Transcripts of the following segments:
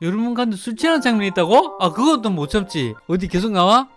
여러분 간데 술 취하는 장면이 있다고? 아 그것도 못 참지 어디 계속 나와?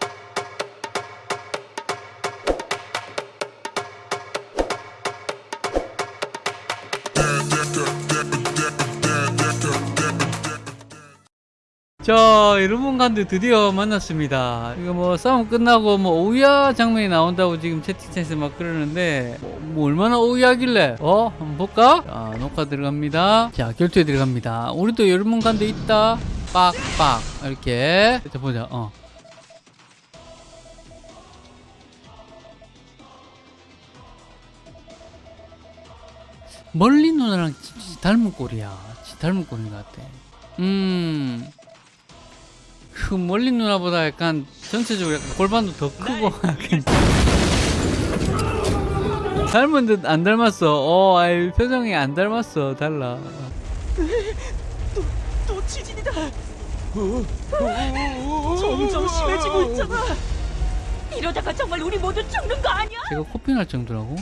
자 여러분 간데 드디어 만났습니다. 이거 뭐 싸움 끝나고 뭐 오야 장면이 나온다고 지금 채팅창에서 막 그러는데 뭐, 뭐 얼마나 오야길래? 어? 한번 볼까? 자 녹화 들어갑니다. 자 결투에 들어갑니다. 우리도 여러분 간데 있다. 빡빡. 이렇게. 자 보자. 어. 멀리 누나랑 닮은 꼴이야. 닮은 꼴인 것 같아. 음. 그 멀리 누나보다 약간 전체적으로 약간 골반도 더 크고 약간 닮은 듯 안 닮았어. 어, 아이 표정이 안 닮았어. 달라. 또, 또 지진이다. 점점 심해지고 있잖아. 이러다가 정말 우리 모두 죽는 거 아니야? 제가 코피 날 정도라고?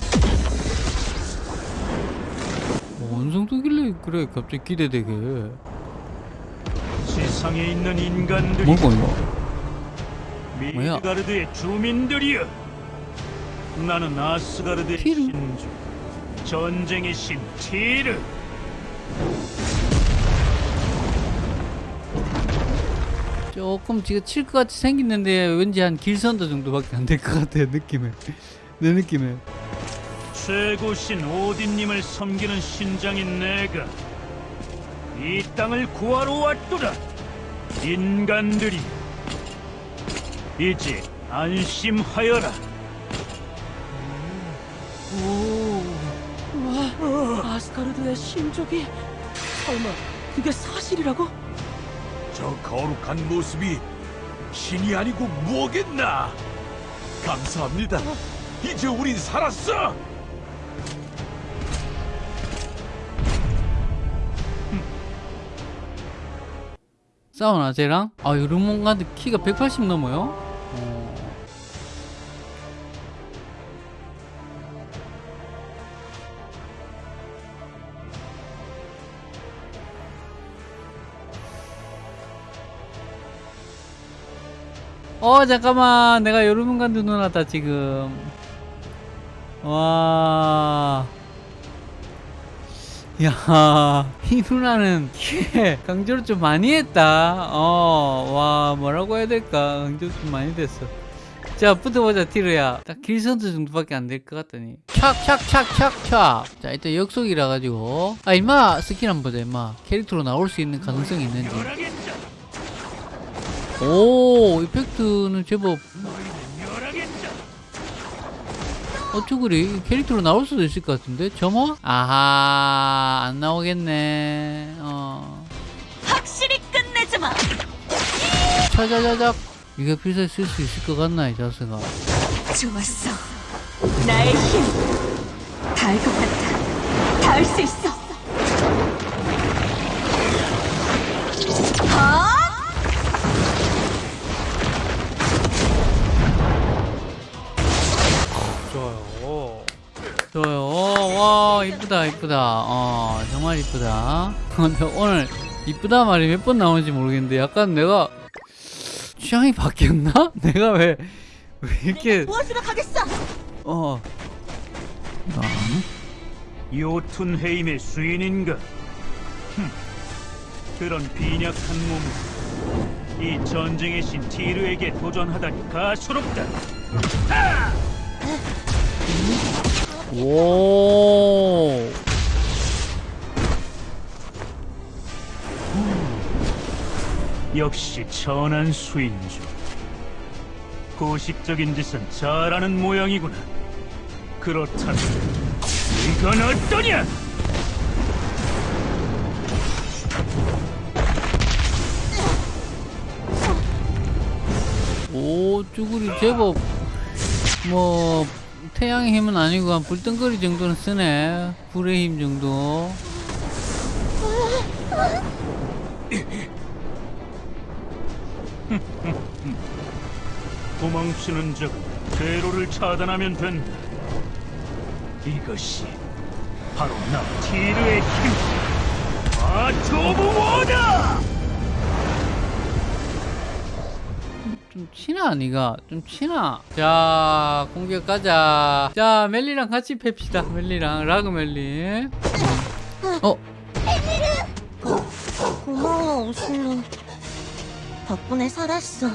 어, 어느 정도길래 그래 갑자기 기대되게. 세상에 있는 인간들이 뭐고 이거? 뭐야? 미드가르드의 주민들이여 나는 아스가르드의 티르? 신주 전쟁의 신 티르 조금 지가 칠것 같이 생겼는데 왠지 한 길선도 정도밖에 안 될 것 같아 느낌에. 내 느낌에. 최고 신 오딘님을 섬기는 신장인 내가 이 땅을 구하러 왔도다 인간들이 이제 안심하여라 와, 아스가르드의 신족이 설마 그게 사실이라고? 저 거룩한 모습이 신이 아니고 뭐겠나? 감사합니다. 이제 우린 살았어. 싸우나 쟤랑? 아 요르몬가드 키가 180 넘어요? 어. 어 잠깐만 내가 요르몬가드 누나다 지금 와 야, 이 누나는 강조를 좀 많이 했다. 어, 와, 뭐라고 해야 될까? 강조 좀 많이 됐어. 자, 붙어보자, 티르야. 딱 길선수 정도밖에 안 될 것 같더니. 촥, 촥, 촥, 촥, 촥. 자, 일단 역속이라 가지고. 아, 임마, 스킬 한번 보자, 임마. 캐릭터로 나올 수 있는 가능성이 있는지. 오, 이펙트는 제법. 그래? 캐릭터로 나올 수도 있을 것 같은데? 점화? 아하, 안 나오겠네. 어. 확실히 끝내주마. 차자자작 이게 필살 쓸수 있을 것 같나 이 자스가 좋았어. 나의 힘. 닿을 것 같아. 닿을 수 있어. 아! 이쁘다 이쁘다 어 정말 이쁘다 근데 오늘 이쁘다 말이 몇 번 나오는지 모르겠는데 약간 내가 취향이 바뀌었나? 내가 왜, 왜 이렇게 무엇으로 가겠어? 어 아, 요툰헤임의 수인인가? 흠, 그런 빈약한 몸을 이 전쟁의 신 티르에게 도전하다니 가소롭다. 오 역시 천한 수인주. 고식적인 짓은 잘하는 모양이구나. 그렇다면 이건 어떠냐? 오 쭈구리 제법 뭐 태양의 힘은 아니고 한 불덩거리 정도는 쓰네 불의 힘 정도 도망치는 자가 대로를 차단하면 된다. 이것이 바로 나 티르의 힘, 아토브 워다! 좀 치나 니가? 좀 치나? 자 공격 가자. 자 멜리랑 같이 팹시다. 멜리랑 라그 멜리. 음. 어? 어? 고마워 오슬로. 덕분에 살았어.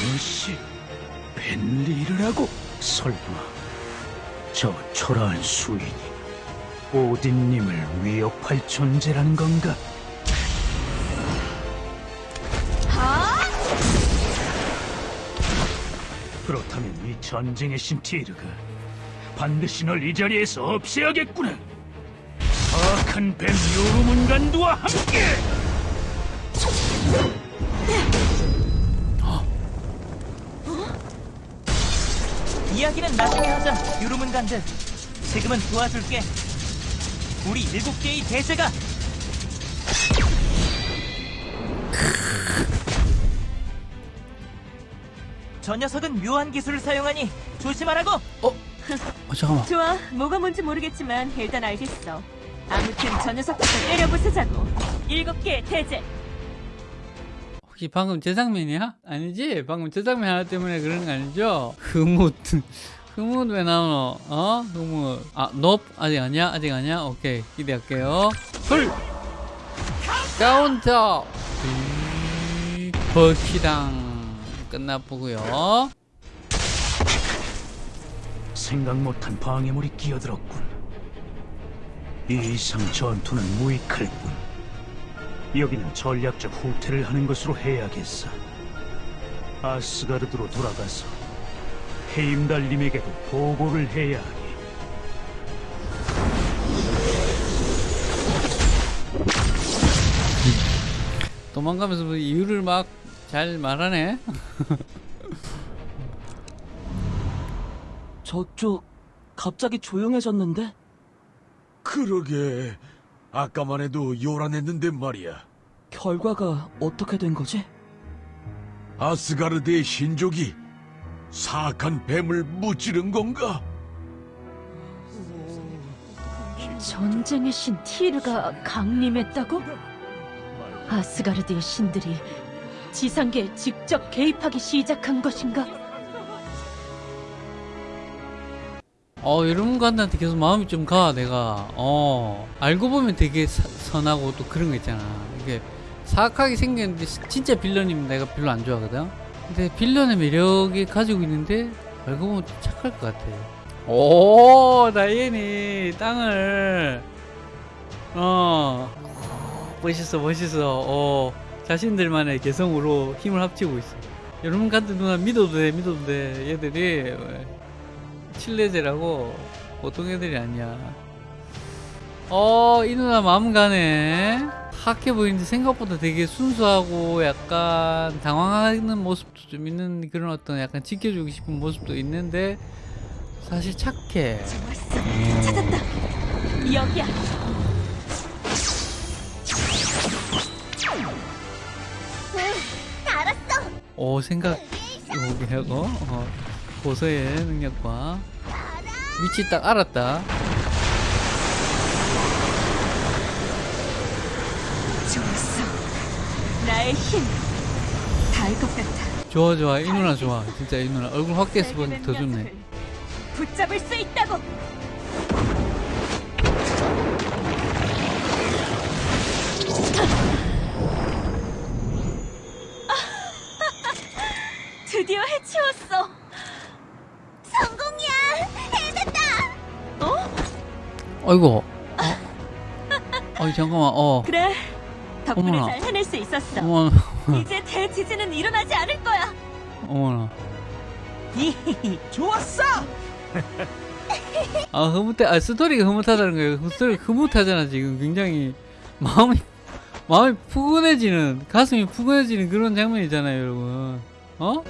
무엇이 벤리를 하고 설마 저 초라한 수인이 오딘님을 위협할 존재라는 건가? 그렇다면 이 전쟁의 신 티르가 반드시 널 이 자리에서 없애야겠구나. 사악한 뱀 요루문간두와 함께. 이야기는 나중에 하자, 유루문간들. 지금은 도와줄게. 우리 일곱 개의 대제가 저 녀석은 묘한 기술을 사용하니 조심하라고. 어, 잠깐만 좋아, 뭐가 뭔지 모르겠지만 일단 알겠어. 아무튼 저 녀석부터 때려부수자고. 일곱 개 대제. 혹시 방금 제 장면이야? 아니지? 방금 제 장면 하나 때문에 그런 거 아니죠? 흐뭇 흐뭇 왜 나오노? 어? 흐뭇 아, 높? 아직 아니야? 아직 아니야? 오케이 기대할게요 헐! 카운터! 이, 버키당 끝나보고요 생각 못한 방해물이 끼어들었군. 이 이상 전투는 무익할 뿐. 여기는 전략적 후퇴를 하는 것으로 해야겠어. 아스가르드로 돌아가서 헤임달님에게도 보고를 해야 하니. 도망가면서 뭐 이유를 막 잘 말하네 저쪽 갑자기 조용해졌는데? 그러게. 아까만 해도 요란했는데 말이야. 결과가 어떻게 된 거지? 아스가르드의 신족이 사악한 뱀을 무찌른 건가? 전쟁의 신 티르가 강림했다고? 아스가르드의 신들이 지상계에 직접 개입하기 시작한 것인가? 어 관한테 계속 마음이 좀 가 내가. 어. 알고 보면 되게 사- 선하고 또 그런 거 있잖아. 이게 사악하게 생겼는데 시- 진짜 빌런이면 내가 별로 안 좋아하거든? 근데 빌런의 매력이 가지고 있는데 알고 보면 좀 착할 것 같아. 오 다이앤이 땅을. 어. 멋있어 멋있어. 어. 자신들만의 개성으로 힘을 합치고 있어. 여러분 같은 누나 믿어도 돼 믿어도 돼 얘들이 칠레제라고 보통 애들이 아니야. 어, 이 누나 마음 가네. 학해 보이는데 생각보다 되게 순수하고 약간 당황하는 모습도 좀 있는 그런 어떤 약간 지켜주고 싶은 모습도 있는데 사실 착해. 좋았어. 찾았다. 여기야. 알았어. 오, 생각 오게 하고 어, 고서의 능력과 위치 딱 알았다. 좋았어. 나의 힘. 닿을 것 같아. 좋아 좋아 이 누나 좋아 진짜 이 누나 얼굴 확대해서 보니까 더 좋네. 붙잡을 수 있다고. 드디어 해치웠어. 아이고. 어, 어이 잠깐만 어. 그래. 덕분에 어머나. 잘 해낼 수 있었어. 어머나 이제 대지진은 일어나지 않을 거야. 어머나. 좋았어! 아 흐뭇해 아 스토리가 흐뭇하다는 거예요 스토리가 흐뭇하잖아 지금 굉장히 마음이 마음이 푸근해지는 가슴이 푸근해지는 그런 장면이잖아요 여러분 어?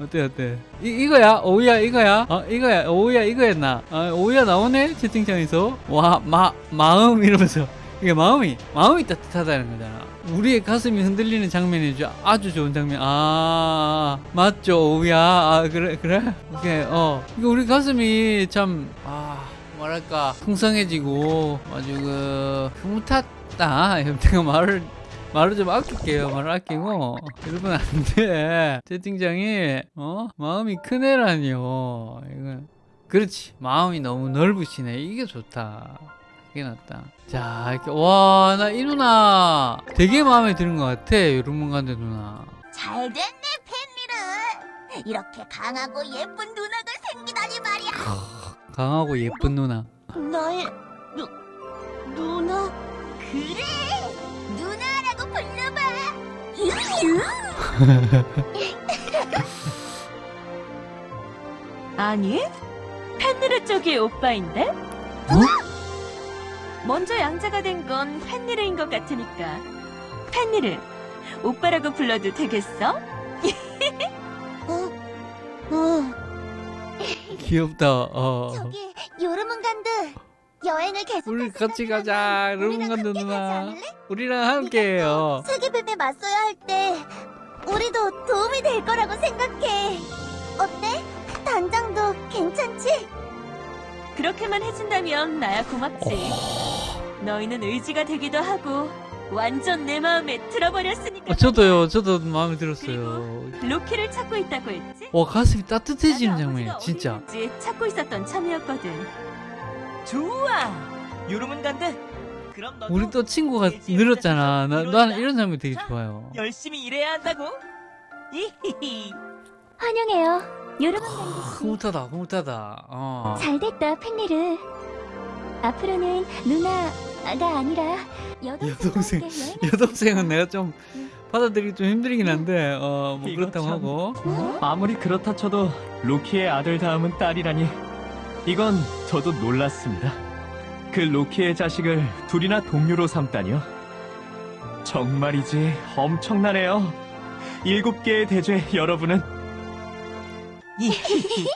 어때 어때? 이, 이거야? 오우야 이거야? 어 이거야? 오우야 이거였나? 아 오우야 나오네? 채팅창에서? 와 마 마음 이러면서. 이게 마음이 마음이 따뜻하다는 거잖아. 우리의 가슴이 흔들리는 장면이 죠 아주 좋은 장면. 아 맞죠 오우야? 아 그래 그래? 오케이 어. 이거 우리 가슴이 참아 뭐랄까 풍성해지고 아주 그 흐뭇하다. 내가 말을 말을 좀 아낄게요. 말을 아끼고 여러분 안돼 채팅창이 어 마음이 큰 애라니요. 이거 그렇지 마음이 너무 넓으시네. 이게 좋다. 이게 낫다. 자 이렇게 와 나 이 누나 되게 마음에 드는 것 같아. 여러분 간데 누나. 잘 됐네, 팬리르. 이렇게 강하고 예쁜 누나가 생기다니 말이야. 강하고 예쁜 누나. 나의 누 누나 그래 불러봐. 아니, 펜리르 쪽이 오빠인데? 먼저 양자가 된건 펜리르인 것 같으니까. 펜리르, 오빠라고 불러도 되겠어? 어, 어. 귀엽다. 어. 저기 요르문간드 여행을 계속. 우리 같이 가자. 여러분 간데 누나. 우리랑 함께해요. 세계뱀에 맞서야 할 때 우리도 도움이 될 거라고 생각해. 어때? 단장도 괜찮지? 그렇게만 해준다면 나야 고맙지. 너희는 의지가 되기도 하고 완전 내 마음에 들어버렸으니까. 어, 저도요. 저도 마음에 들었어요. 로키를 찾고 있다고 했지? 와 가슴이 따뜻해지는 아버지가 진짜 찾고 있었던 참이었거든. 좋아. 요르문간드. 그럼 너도 우리 또 친구가 늘었잖아 나. 나는 이런 장면 되게 자, 좋아요 열심히 일해야 한다고. 이히히. 환영해요. 요르문간드 흐뭇하다 흐뭇하다 어. 잘됐다, 팬리르. 앞으로는 누나가 아니라 여동생. 여동생 은 내가 좀 받아들이기 좀 힘들긴 한데 어, 뭐 이거 그렇다고 참. 하고 아무리 그렇다 쳐도 로키의 아들 다음은 딸이라니 이건 저도 놀랐습니다. 그 로키의 자식을 둘이나 동료로 삼다니요. 정말이지 엄청나네요. 일곱 개의 대죄 여러분은.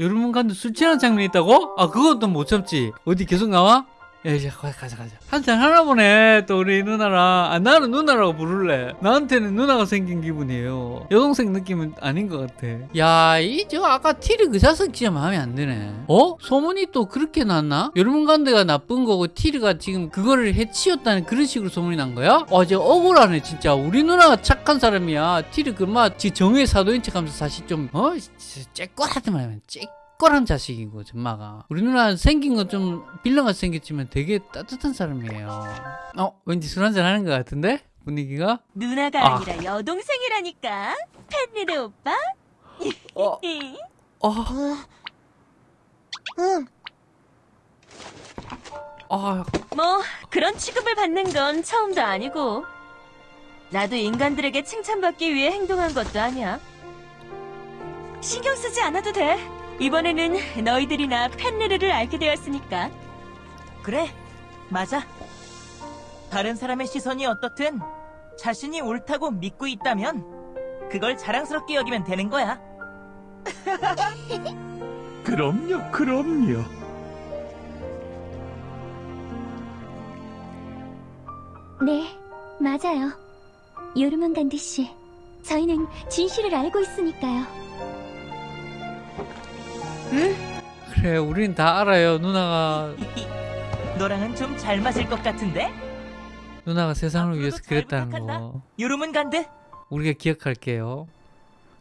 여러분 간데 술 취하는 장면이 있다고? 아또못 참지 어디 계속 나와? 야 이제 가- 가자 가자. 한잔 하나 보네 또 우리 누나랑 아 나는 누나라고 부를래. 나한테는 누나가 생긴 기분이에요. 여동생 느낌은 아닌 것 같아. 야이 저 아까 티르 그 자석 진짜 마음에 안 드네. 어? 소문이 또 그렇게 났나? 여러분 간데가 나쁜 거고 티르가 지금 그거를 해치웠다는 그런 식으로 소문이 난 거야? 어 이제 억울하네 진짜. 우리 누나가 착한 사람이야. 티르 그마 지 정의의 사도인 척하면서 사실 좀 어? 쬐꼬라더만 쬐꼬 란 자식이고 전마가 우리 누나 생긴 건 좀 빌런같이 생겼지만 되게 따뜻한 사람이에요 어? 왠지 술 한잔 하는 것 같은데? 분위기가? 누나가 아. 아. 니라 여동생이라니까. 펜리르 오빠? 어? 어? 응. 아 뭐 그런 취급을 받는 건 처음도 아니고 나도 인간들에게 칭찬받기 위해 행동한 것도 아니야. 신경 쓰지 않아도 돼. 이번에는 너희들이나 펜리르를 알게 되었으니까. 그래. 맞아. 다른 사람의 시선이 어떻든 자신이 옳다고 믿고 있다면 그걸 자랑스럽게 여기면 되는 거야. 그럼요, 그럼요. 네, 맞아요. 요르문간드 씨, 저희는 진실을 알고 있으니까요. 그래 우린 다 알아요 누나가 너랑은 좀 잘 맞을 것 같은데? 누나가 세상을 위해서 잘 그랬다는. 거 요르문간드. 우리가 기억할게요.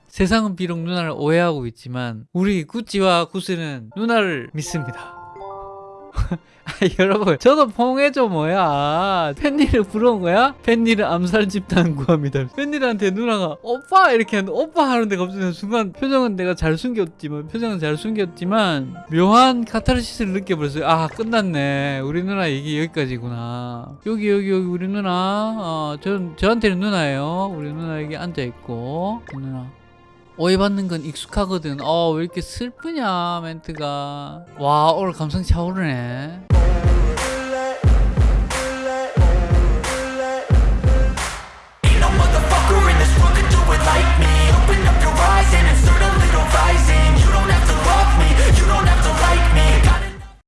세상은 비록 누나를 오해하고 있지만 우리 구찌와 구스는 누나를 믿습니다. 아, 여러분 저도 퐁해줘 뭐야? 팬니를 부러운 거야? 팬니를 암살 집단 구합니다. 팬니한테 누나가 오빠! 이렇게 하는데 오빠! 하는데 갑자기 순간 표정은 내가 잘 숨겼지만 표정은 잘 숨겼지만 묘한 카타르시스를 느껴버렸어요. 아 끝났네. 우리 누나 얘기 여기까지구나. 여기 여기 여기 우리 누나. 어, 전, 저한테는 누나예요. 우리 누나 여기 앉아있고 누나 오해받는 건 익숙하거든. 어왜 이렇게 슬프냐 멘트가. 와 오늘 감성 차오르네